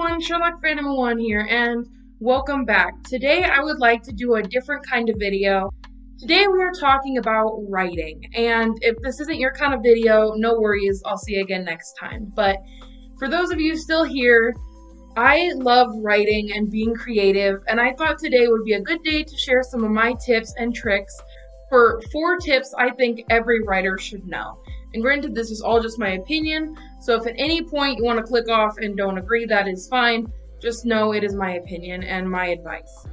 everyone, Sherlock Phantom 1 here, and welcome back. Today I would like to do a different kind of video. Today we are talking about writing, and if this isn't your kind of video, no worries, I'll see you again next time. But for those of you still here, I love writing and being creative, and I thought today would be a good day to share some of my tips and tricks for four tips I think every writer should know. And granted, this is all just my opinion, so if at any point you want to click off and don't agree, that is fine. Just know it is my opinion and my advice.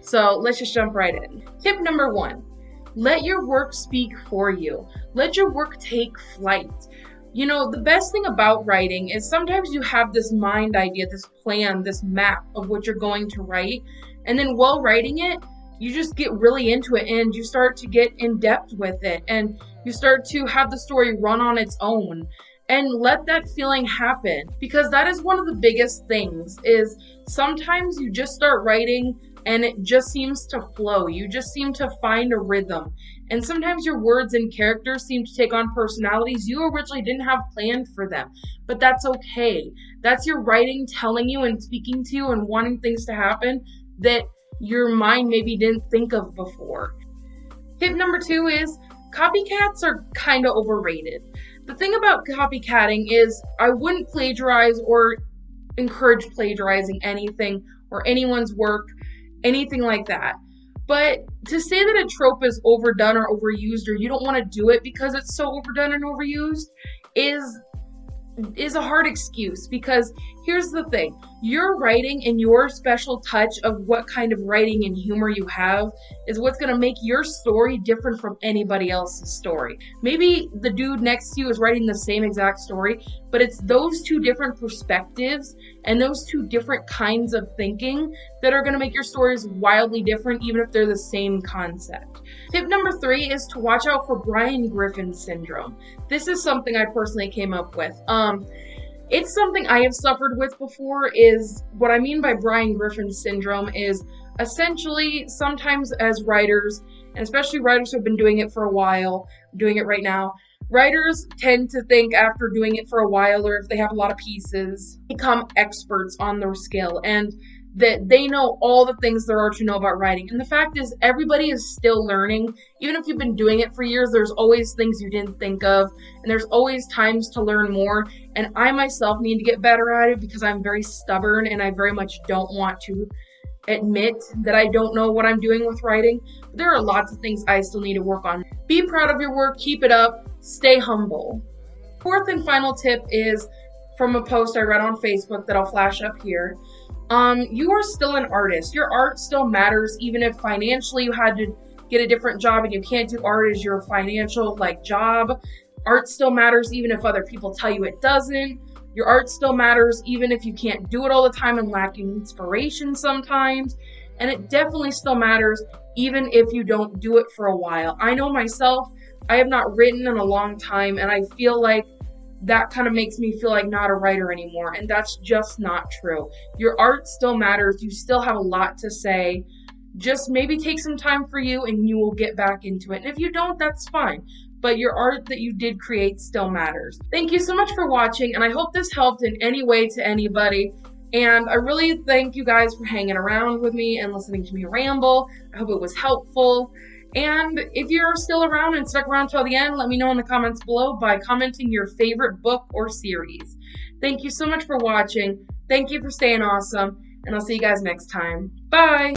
So let's just jump right in. Tip number one let your work speak for you, let your work take flight. You know, the best thing about writing is sometimes you have this mind idea, this plan, this map of what you're going to write, and then while writing it, you just get really into it and you start to get in depth with it and you start to have the story run on its own and let that feeling happen because that is one of the biggest things is sometimes you just start writing and it just seems to flow. You just seem to find a rhythm. And sometimes your words and characters seem to take on personalities you originally didn't have planned for them but that's okay. That's your writing telling you and speaking to you and wanting things to happen that your mind maybe didn't think of before. Tip number two is copycats are kind of overrated. The thing about copycatting is I wouldn't plagiarize or encourage plagiarizing anything or anyone's work, anything like that. But to say that a trope is overdone or overused or you don't want to do it because it's so overdone and overused is is a hard excuse because here's the thing your writing and your special touch of what kind of writing and humor you have is what's going to make your story different from anybody else's story. Maybe the dude next to you is writing the same exact story, but it's those two different perspectives and those two different kinds of thinking that are going to make your stories wildly different, even if they're the same concept. Tip number three is to watch out for Brian Griffin syndrome. This is something I personally came up with. Um, it's something I have suffered with before is what I mean by Brian Griffin syndrome is essentially sometimes as writers, and especially writers who have been doing it for a while, doing it right now, writers tend to think after doing it for a while or if they have a lot of pieces, become experts on their skill. And that they know all the things there are to know about writing. And the fact is, everybody is still learning. Even if you've been doing it for years, there's always things you didn't think of, and there's always times to learn more. And I myself need to get better at it because I'm very stubborn and I very much don't want to admit that I don't know what I'm doing with writing. There are lots of things I still need to work on. Be proud of your work, keep it up, stay humble. Fourth and final tip is from a post I read on Facebook that I'll flash up here um, you are still an artist. Your art still matters, even if financially you had to get a different job and you can't do art as your financial like job. Art still matters, even if other people tell you it doesn't. Your art still matters, even if you can't do it all the time and lacking inspiration sometimes. And it definitely still matters, even if you don't do it for a while. I know myself, I have not written in a long time, and I feel like that kind of makes me feel like not a writer anymore. And that's just not true. Your art still matters. You still have a lot to say. Just maybe take some time for you and you will get back into it. And if you don't, that's fine. But your art that you did create still matters. Thank you so much for watching, and I hope this helped in any way to anybody. And I really thank you guys for hanging around with me and listening to me ramble. I hope it was helpful. And if you're still around and stuck around till the end, let me know in the comments below by commenting your favorite book or series. Thank you so much for watching. Thank you for staying awesome. And I'll see you guys next time. Bye!